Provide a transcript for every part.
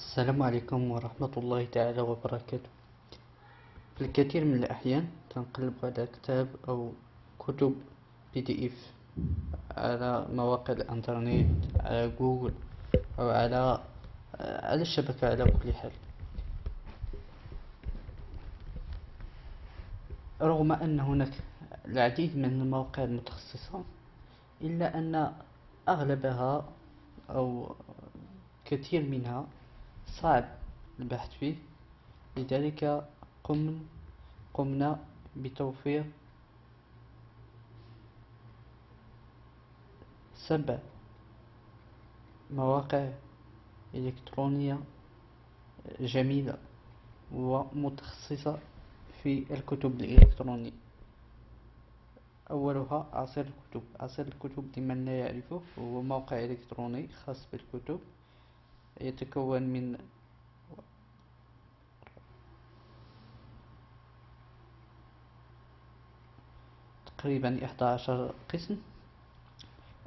السلام عليكم ورحمة الله تعالى وبركاته. في الكثير من الأحيان تنقلب على كتاب أو كتب بي دي إف على مواقع الإنترنت على جوجل أو على على الشبكة على كل حال. رغم أن هناك العديد من المواقع المتخصصة إلا أن أغلبها أو كثير منها صعب البحث فيه. لذلك قم قمنا بتوفير سبع مواقع إلكترونية جميلة ومتخصصة في الكتب الإلكترونية. أولها عصير الكتب. عصير الكتب لمن لا يعرفه هو موقع إلكتروني خاص بالكتب. يتكون من تقريبا إحدى عشر قسم.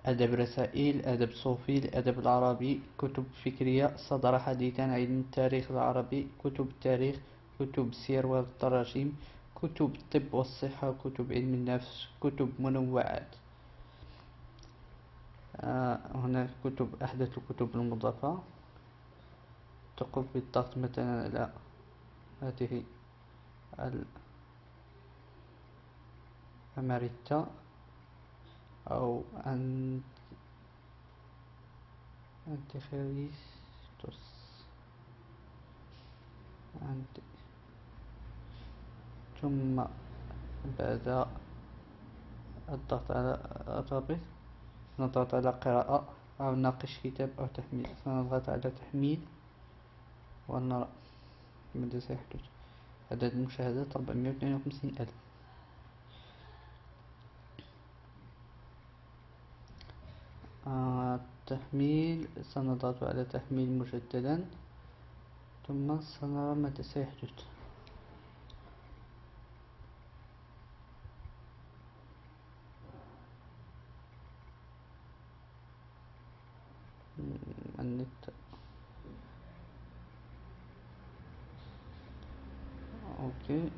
أدب رسائل أدب صوفي الأدب العربي كتب فكرية صدر حديثا علم التاريخ العربي كتب التاريخ كتب السير والتراجيم كتب الطب والصحة كتب علم النفس كتب منوعات. آه هناك كتب أحدث الكتب المضافة. تقوم بالضغط مثلا على هذه الأماريتا أو أن أنتيخريستوس أنت ثم بعد الضغط على الرابط نضغط على قراءة أو ناقش كتاب أو تحميل. سنضغط على تحميل. ونرى ماذا سيحدث عدد المشاهدات واثنين وخمسين ألف. آه تحميل سنضغط على تحميل مجددا. ثم سنرى ماذا سيحدث النت. أوكي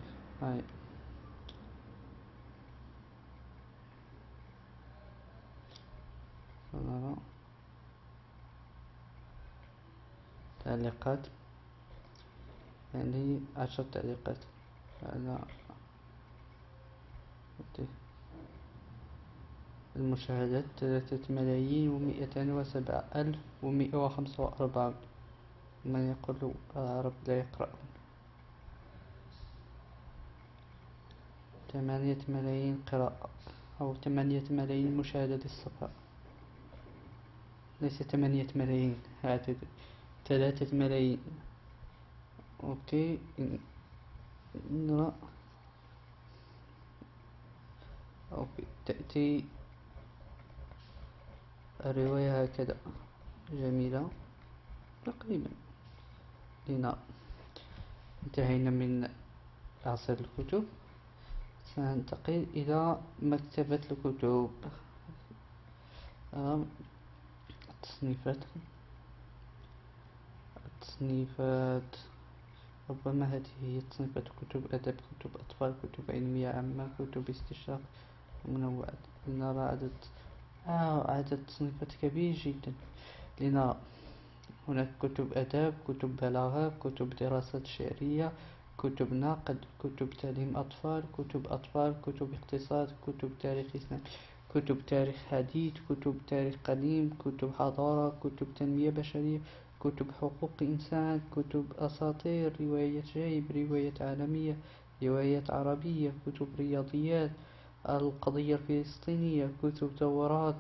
هاي سنرى تعليقات. يعني عشر تعليقات. على المشاهدات ثلاثة ملايين ومئتان وسبعة ألف ومئة وخمسة وأربعة من يقول العرب لا يقرأون ثمانية ملايين قراءة أو ثمانية ملايين مشاهدة للصفحة ليس ثمانية ملايين عدد ثلاثة ملايين. okay نرى okay تأتي الرواية هكذا. جميلة. تقريبا. لنا انتهينا من عصير الكتب. سننتقل إلى مكتبة الكتب. التصنيفات التصنيفات ربما هذه هي تصنيفات كتب أدب كتب أطفال كتب علمية عامة كتب استشراق. منوعات لنرى عدد آه عدد تصنيفات كبير جدا. لنرى هناك كتب أدب كتب بلاغة كتب دراسات شعرية كتب نقد كتب تعليم أطفال كتب أطفال كتب اقتصاد كتب تاريخ إسلام كتب تاريخ حديث كتب تاريخ قديم كتب حضارة كتب تنمية بشرية كتب حقوق إنسان كتب أساطير رواية جيب رواية عالمية روايات عربية كتب رياضيات القضية الفلسطينية كتب دورات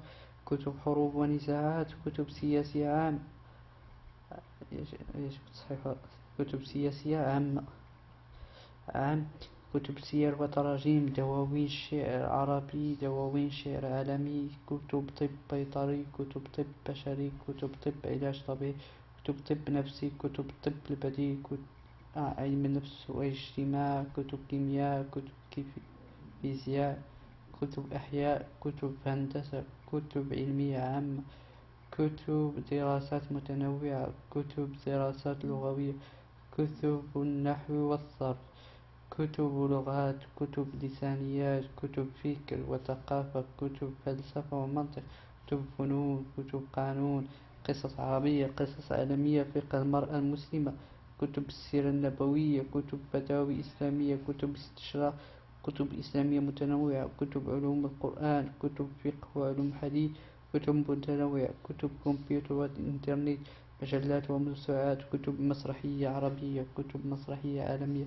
كتب حروب ونزاعات كتب سياسية عام كتب سياسية عامة. عام كتب سير وتراجيم دواوين شعر عربي دواوين شعر عالمي كتب طب بيطري كتب طب بشري كتب طب علاج طبيعي كتب طب نفسي كتب طب البديل كتب علم النفس واجتماع كتب كيمياء كتب فيزياء كتب أحياء كتب هندسة كتب علمية عامة كتب دراسات متنوعة كتب دراسات لغوية كتب النحو والصرف. كتب لغات كتب لسانيات كتب فكر وثقافة كتب فلسفة ومنطق كتب فنون كتب قانون قصص عربية قصص عالمية فقه المرأة المسلمة كتب السيرة النبوية كتب فتاوي إسلامية كتب استشراق كتب إسلامية متنوعة كتب علوم القرآن كتب فقه وعلوم حديث كتب متنوعة كتب كمبيوتر والإنترنت مجلات وموسوعات كتب مسرحية عربية كتب مسرحية عالمية.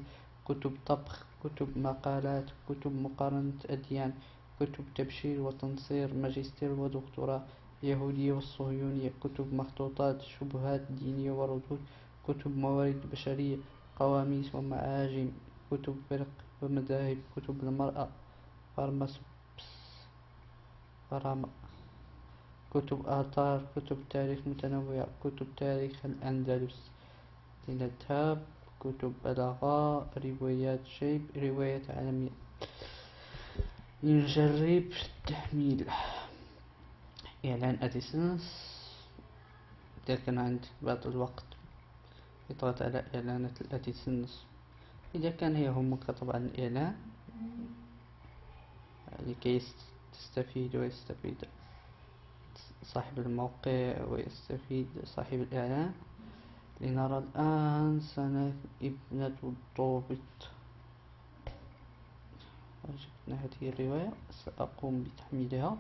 كتب طبخ كتب مقالات كتب مقارنة أديان كتب تبشير وتنصير ماجستير ودكتوراه اليهودية والصهيونية كتب مخطوطات شبهات دينية وردود كتب موارد بشرية قواميس ومعاجم كتب فرق ومذاهب كتب المرأة فرامة كتب آثار كتب تاريخ متنوعة كتب تاريخ الأندلس. لنذهب كتب بلاغة روايات شيب روايات عالمية نجرب التحميل. إعلان AdSense إذا كان عندك بعض الوقت. إضغط على إعلانات ال AdSense إذا كان هي همك طبعا الإعلان. لكي تستفيد ويستفيد صاحب الموقع ويستفيد صاحب الإعلان. لنرى الآن سنة ابنة الضابط. جبنا هذه الرواية سأقوم بتحميلها.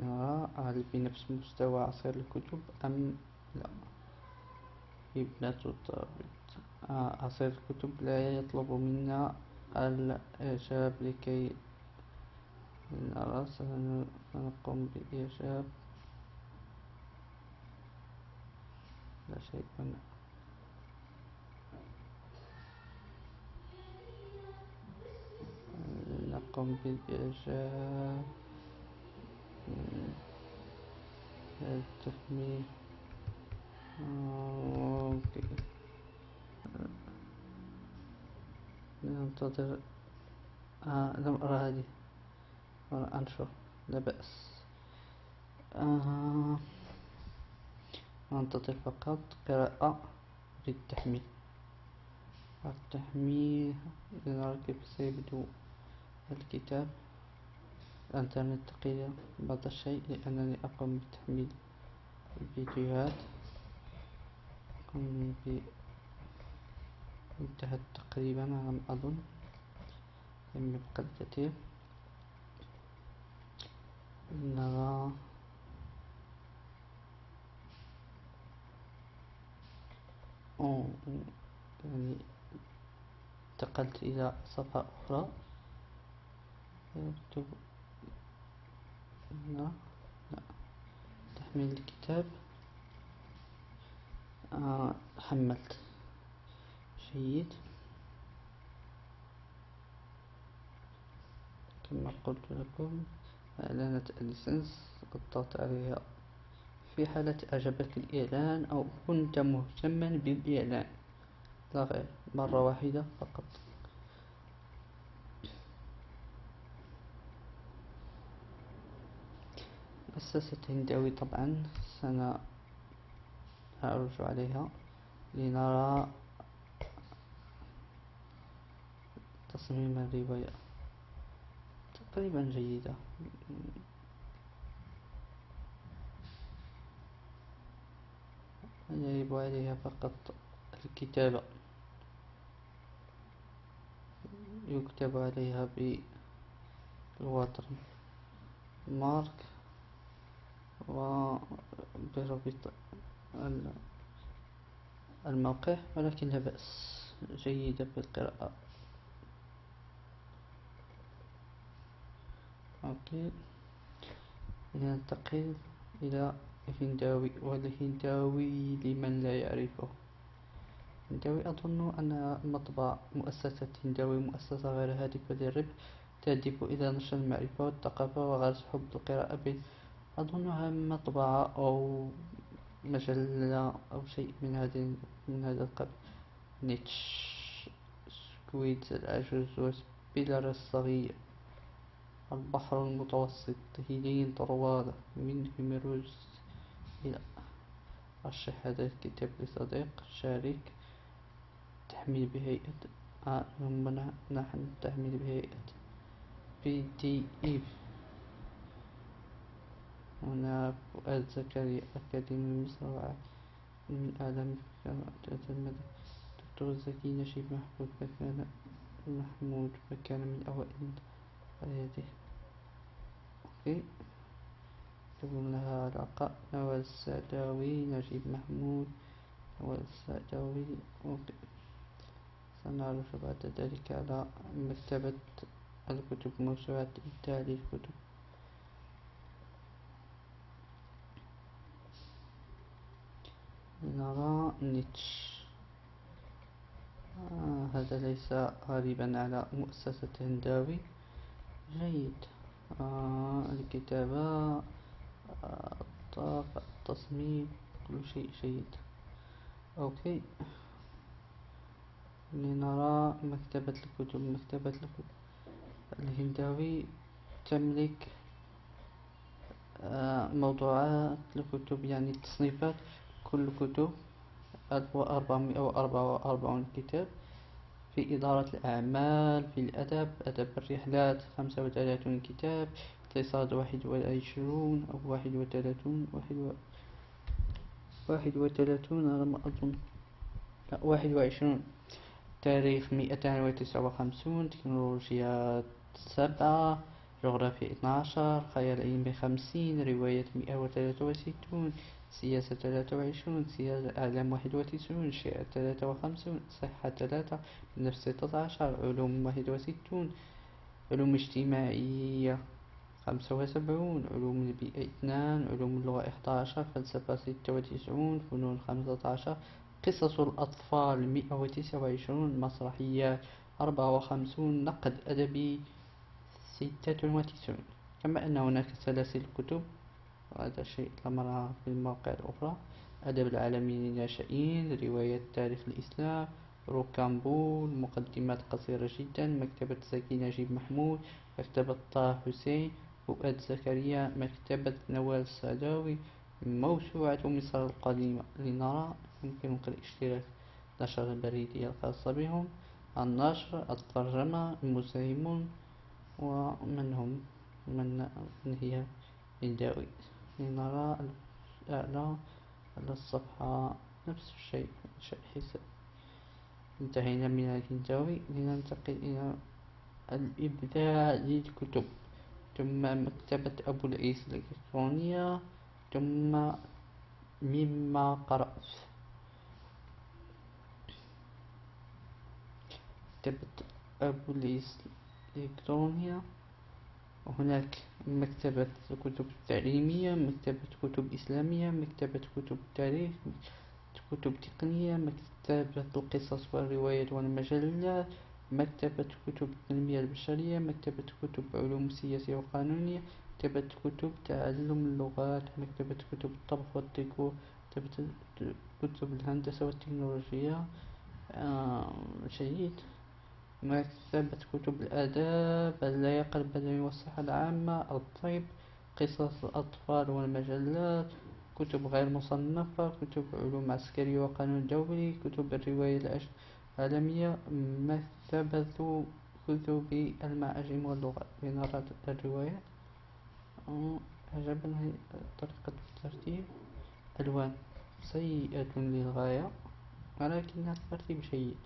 نرى هل بنفس مستوى عصير الكتب أم لا؟ ابنة الضابط. آه، عصير الكتب لا يطلب منا الإعجاب لكي نرى سنقوم بإعجاب لا شيء هنا نقوم بالإعجاب التحميل أوكي. ننتظر. آه لم أرى هذه. أنشر لا بأس. آه ننتظر فقط قراءة للتحميل. التحميل لنرى كيف سيبدو الكتاب الإنترنت تقيل بعض الشيء لأنني أقوم بتحميل الفيديوهات انتهت تقريبا على ما أظن. لم يبقى الكثير. نرى يعني انتقلت إلى صفحة أخرى. يكتب لا لا تحميل الكتاب. آه حملت. جيد. كما قلت لكم. إعلانات الليسنس اضغط عليها. في حالة أعجبك الإعلان أو كنت مهتما بالإعلان. لا غير. مرة واحدة فقط. مؤسسة هنداوي طبعا. سنعرج عليها. لنرى تصميم الرواية. تقريبا جيدة. يجب عليها فقط الكتابة؟ يكتب عليها بالوتر مارك وبربط الموقع ولكن لا بأس جيدة بالقراءة. أوكي. ننتقل إلى الهنداوي والهنداوي لمن لا يعرفه. هنداوي أظن أن مطبع مؤسسة هنداوي مؤسسة غير هادفة للربح تهدف إلى نشر المعرفة والثقافة وغرس حب القراءة أظنها مطبعة أو مجلة أو شيء من هذا من هذا القبيل. نيتش سكويد العجوز بيلر الصغير. البحر المتوسط هيلين طروادة من هيميروز إلى رشح هذا الكتاب لصديق شارك تحميل بهيئة آه نحن تحميل بهيئة بي دي إف هنا فؤاد زكريا أكاديمي مصر من أعلام المدى. دكتور زكي نجيب محمود مكان محمود مكان من أوائل. حياته okay. تكون لها علاقة نوال السعداوي نجيب محمود. نوال السعداوي okay. سنعرف بعد ذلك على مكتبة الكتب موسوعة إبداع للكتب نرى نيتش. آه هذا ليس غريبا على مؤسسة هنداوي. جيد. آه الكتابة آه التصميم كل شيء جيد. okay. لنرى مكتبة الكتب. مكتبة الكتب الهنداوي تملك آه، موضوعات الكتب يعني التصنيفات كل كتب ألف وأربعمائة وأربعة وأربعون كتاب. في إدارة الأعمال في الأدب أدب الرحلات خمسة وثلاثون كتاب اقتصاد واحد وعشرون أو واحد وثلاثون واحد و... واحد وثلاثون على ما أظن. لا واحد وعشرون. تاريخ مئتان وتسعة وخمسون تكنولوجيا سبعة جغرافيا اثناشر خيال علمي خمسين رواية مئة وثلاثة وستون. سياسة ثلاثة وعشرون سياسة أعلام واحد وتسعون شعر ثلاثة وخمسون صحة ثلاثة نفس ستة عشر علوم واحد وستون علوم اجتماعية خمسة وسبعون علوم البيئة اثنان علوم اللغة إحداشر فلسفة ستة وتسعون فنون خمسة عشر قصص الأطفال مئة وتسعة وعشرون مسرحيات أربعة وخمسون نقد أدبي ستة وتسعون. كما أن هناك سلاسل كتب وهذا شيء لم في المواقع الأخرى أدب العالمي للناشئين رواية تاريخ الإسلام روكامبول مقدمات قصيرة جدا مكتبة زكي نجيب محمود مكتبة طه حسين فؤاد زكريا مكتبة نوال السعداوي موسوعة مصر القديمة لنرى. يمكنك الاشتراك نشر البريدية الخاصة بهم. النشر الترجمة المساهمون ومن هم من هي هنداوي لنرى الأعلى على الصفحة نفس الشيء حساب. انتهينا من الهنداوي لننتقل إلى الإبداع للكتب. ثم مكتبة أبو العيس الإلكترونية. ثم مما قرأت. مكتبة أبو العيس الإلكترونية. وهناك مكتبة كتب تعليمية مكتبة كتب إسلامية مكتبة كتب تاريخ كتب تقنية مكتبة القصص والروايات والمجلات مكتبة كتب التنمية البشرية مكتبة كتب علوم سياسية وقانونية مكتبة كتب تعلم اللغات مكتبة كتب الطبخ والديكور مكتبة كتب الهندسة والتكنولوجيا. آه جيد مكتبة كتب الآداب اللياقة البدنية والصحة العامة الطب قصص الأطفال والمجلات كتب غير مصنفة كتب علوم عسكرية وقانون دولي كتب الرواية العالمية مكتبة كتب المعاجم واللغات لنرى الروايات عجبني طريقة الترتيب. ألوان سيئة للغاية ولكن الترتيب جيد.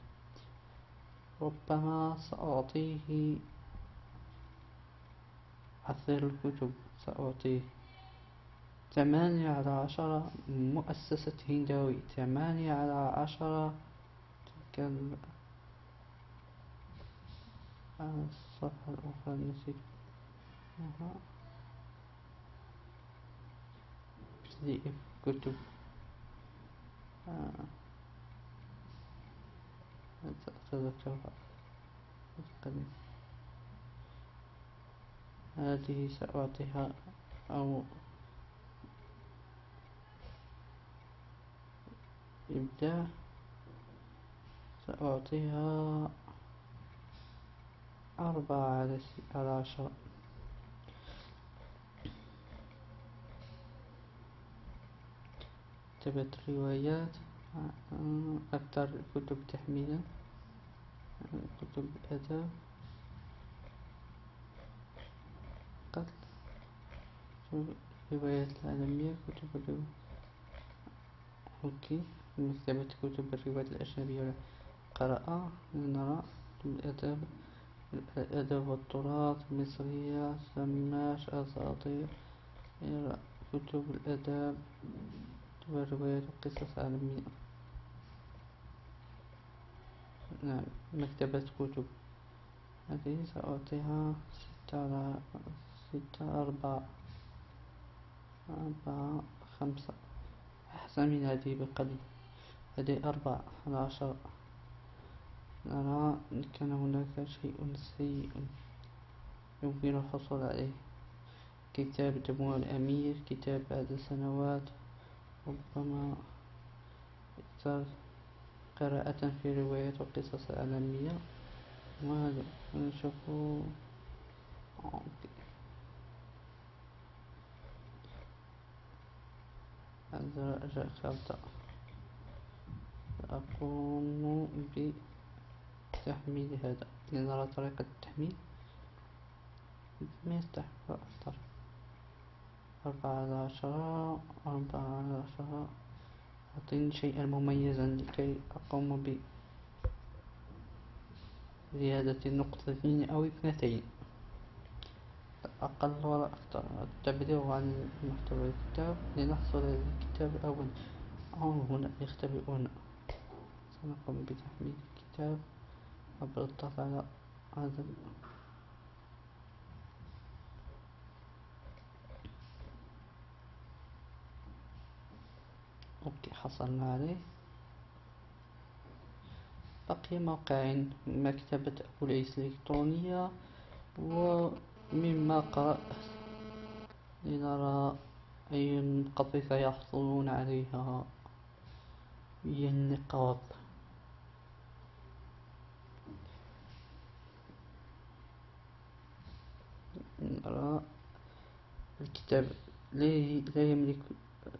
ربما سأعطيه عصير الكتب. سأعطيه ثمانية على عشرة مؤسسة هنداوي ثمانية على عشرة تلك الصفحة الأخرى نسيت دي كتب. آه. أتذكرها. هذه سأعطيها أو إبداع. سأعطيها أربعة على عشرة. كتبت روايات أكثر كتب تحميلا كتب أدب. قتل. روايات العالمية كتب الروايات أوكي مكتبة كتب الروايات الأجنبية قراءة نرى الأدب الأدب والتراث المصرية سماش أساطير كتب الأدب والروايات والقصص العالمية. نعم مكتبة كتب. هذه سأعطيها ستة على ستة أربعة. أربعة خمسة. أحسن من هذه بقليل. هذه أربعة على عشرة. نرى إن كان هناك شيء سيء يمكن الحصول عليه. كتاب دموع الأمير كتاب بعد سنوات. ربما اختار قراءة في روايات وقصص عالمية وهذا نشوف هذا خلطة أقوم بتحميل هذا. لنرى طريقة التحميل. ما أكثر أربعة على عشرة أربعة على عشرة أعطيني شيئا مميزا لكي أقوم بزيادة نقطتين أو اثنتين. أقل ولا أكثر. التبليغ عن محتوى الكتاب. لنحصل على الكتاب أولا. أو هنا يختبئون. سنقوم بتحميل الكتاب عبر الضغط على هذا أوكي حصلنا عليه بقي موقعين مكتبة أبو العيس الإلكترونية ومما قرأت لنرى أي قطيفة يحصلون عليها. هي النقاط نرى الكتاب لا يملك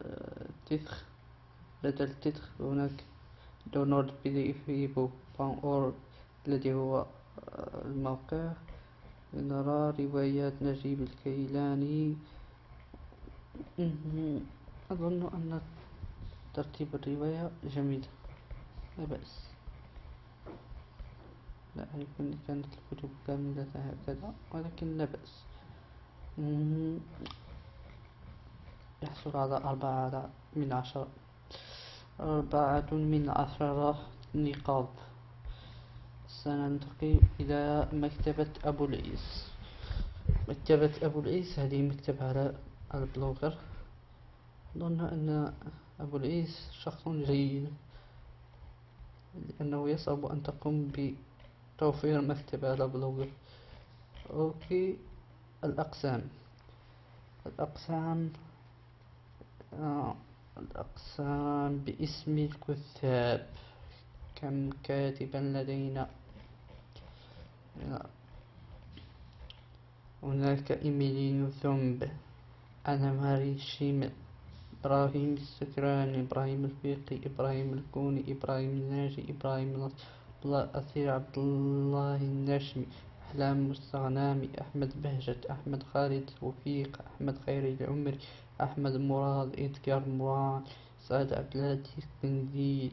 آه، تثخ لدى التتر هناك download PDF الذي هو آه، الموقع. نرى روايات نجيب الكيلاني. أظن أن ترتيب الرواية جميل لا بأس. لا أن كانت الكتب كاملة هكذا ولكن لا بأس. يحصل على أربعة من عشرة. أربعة من عشرة نقاط. سننتقل إلى مكتبة أبو العيس. مكتبة أبو العيس هذه مكتبة على البلوغر أظن أن أبو العيس شخص جيد لأنه يصعب أن تقوم بتوفير مكتبة على بلوغر okay الأقسام. الأقسام آه. الأقسام باسم الكتاب. كم كاتبا لدينا؟ هناك إيميلينو ثومب. آنا ماري شيمل. إبراهيم السكران إبراهيم الفقي إبراهيم الكوني إبراهيم الناجي إبراهيم الله أثير عبد الله النشمي أحلام مستغانمي أحمد بهجت أحمد خالد توفيق أحمد خيري العمري أحمد مراد إدكار مراد سعد عبد الهادي القنديل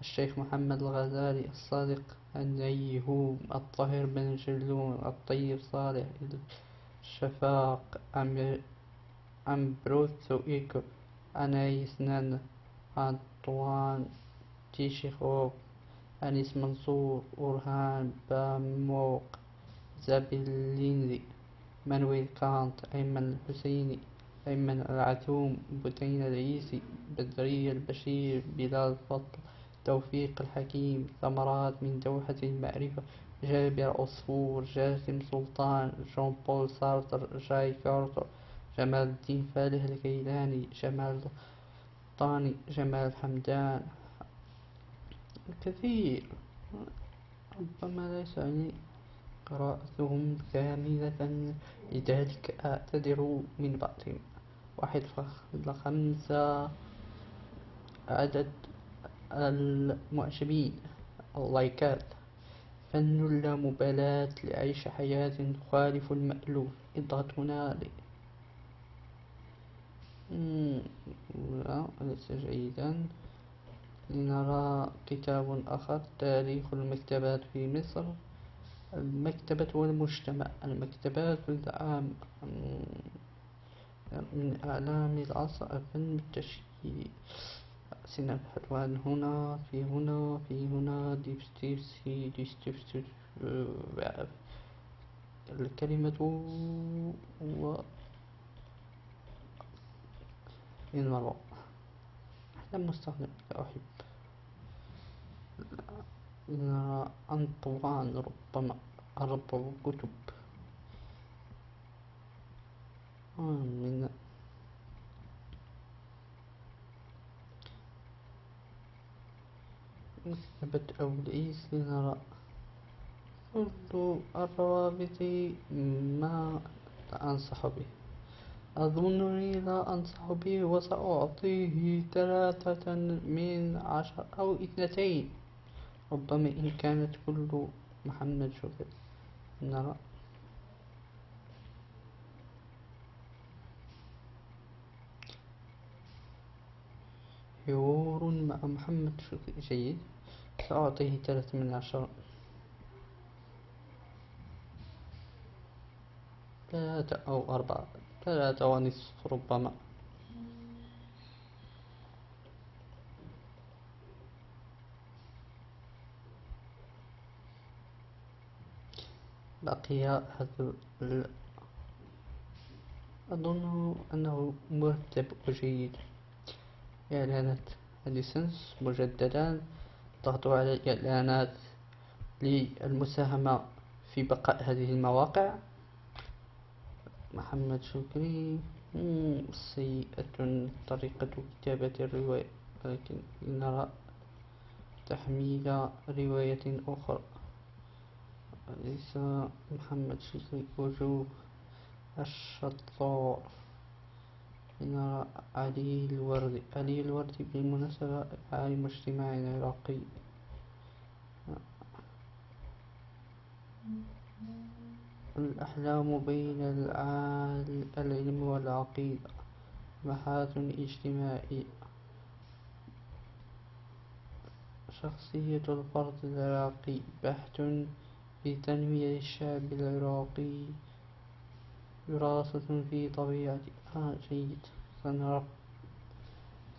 الشيخ محمد الغزالي الصادق النيهوم الطاهر بن جلون الطيب صالح الشفاق أمبرتو إيكو أناييس نن أنطوان تشيخوف أنيس منصور أورهان باموق زابيلينزي إيمانويل كانت أيمن الحسيني أيمن العتوم بثينة العيسى بدرية البشر بلال فضل توفيق الحكيم ثمرات من دوحة المعرفة جابر عصفور جاسم سلطان جون بول سارتر جاي كارتر جمال الدين فالح الكيلاني جمال طاني جمال حمدان الكثير ربما ليس يعني قرأتهم كاملة لذلك أعتذر من بعضهم واحد خمسة عدد المعجبين. اللايكات فن اللامبالاة لعيش حياة تخالف المألوف. إضغط هنا لا ليس جيدا؟ لنرى كتاب آخر. تاريخ المكتبات في مصر. المكتبة والمجتمع. المكتبات والعام من أعلام العصر الفن بالتشكيل. سنبحث عن هنا في هنا في هنا. دوستويفسكي دوستويفسكي الكلمة و المرء لم نستخدم. أحب. نرى أنطوان ربما أربع كتب من مكتبة أوليس لنرى كل الروابط ما أنصح به أظنني لا أنصح به وسأعطيه ثلاثة من عشر أو اثنتين ربما إن كانت كل محمد شوقي نرى. حوار مع محمد شوقي جيد. سأعطيه ثلاثة من عشرة. ثلاثة أو أربعة. ثلاثة ونصف ربما. بقي هذا أظن أنه مرتب وجيد إعلانات الليسنس مجددا ضغط على الإعلانات للمساهمة في بقاء هذه المواقع. محمد شكري سيئة طريقة كتابة الرواية ولكن نرى تحميل رواية أخرى. ليس محمد شكري وجوه الشطار. نرى علي الوردي علي الوردي بالمناسبة عالم اجتماعي عراقي. الأحلام بين العلم والعقيدة. محاة اجتماعية شخصية الفرد العراقي. بحث في تنمية الشعب العراقي دراسة في طبيعة آه جيد.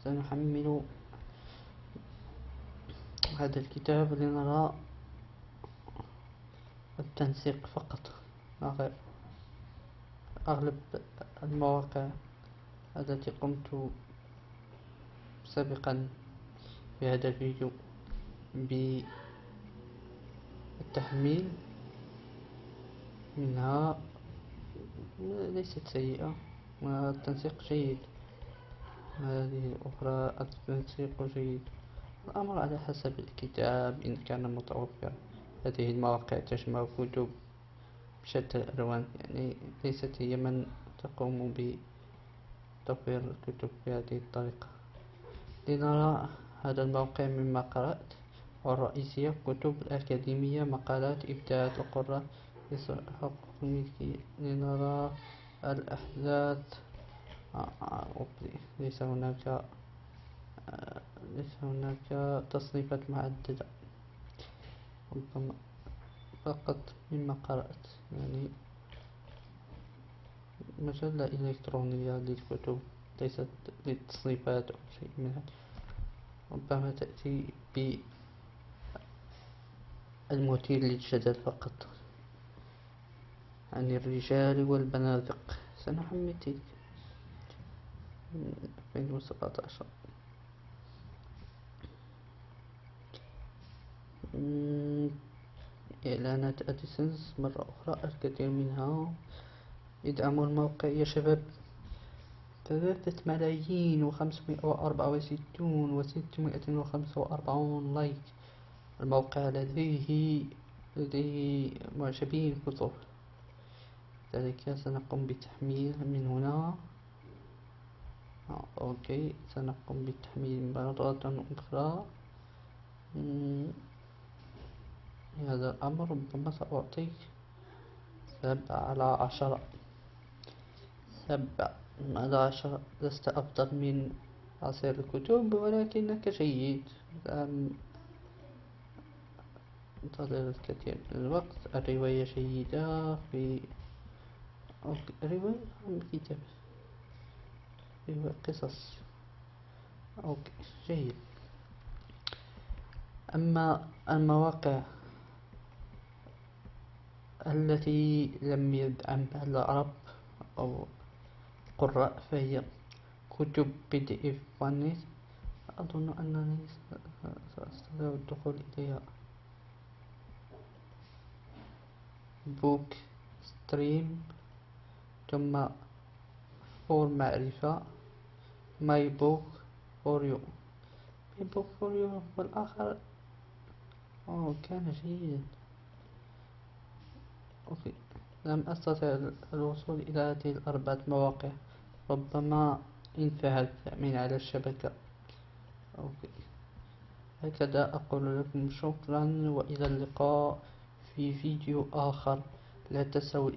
سنحمل هذا الكتاب لنرى التنسيق فقط. أغلب المواقع التي قمت سابقا في هذا الفيديو بالتحميل منها ليست سيئة والتنسيق جيد. هذه الأخرى التنسيق جيد. الأمر على حسب الكتاب إن كان متوفر هذه المواقع تجمع كتب بشتى الألوان يعني ليست هي من تقوم بتطوير الكتب بهذه الطريقة. لنرى هذا الموقع مما قرأت. والرئيسية كتب الأكاديمية مقالات إبداعات القراء الملكية لنرى الأحداث. آه، ليس هناك آه، ليس هناك تصنيفات معددة ربما فقط مما قرأت يعني مجلة إلكترونية للكتب ليست للتصنيفات أو شيء من هذا. ربما تأتي بالمثير للجدل فقط. عن الرجال والبنادق. سنحمل تلك من 2017 إعلانات AdSense مرة أخرى الكثير منها. ادعموا الموقع يا شباب. ثلاثة ملايين وخمسمائة وأربعة وستون وستمائة وخمسة وأربعون like. الموقع لديه لديه معجبين كثر لذلك سنقوم بتحميل من هنا. آه، okay. سنقوم بالتحميل مرة أخرى. هذا الأمر ربما سأعطيك سبعة على عشرة. سبعة على عشرة. لست أفضل من عصير الكتب ولكنك جيد. انتظر الكثير من الوقت الرواية جيدة في رواية أم كتاب. رواية قصص. okay جيد. أما المواقع التي لم يدعمها العرب أو قراء فهي كتب PDF أظن أنني سأستطيع الدخول إليها. book ستريم ثم فور معرفة ماي بوك فور يو ماي بوك فور يو والآخر. أوه كان جيدا أوكي. لم أستطع الوصول إلى هذه الأربعة مواقع. ربما انتهت من على الشبكة. أوكي. هكذا أقول لكم شكرا وإلى اللقاء. في فيديو آخر. لا تنسوا